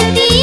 de ti.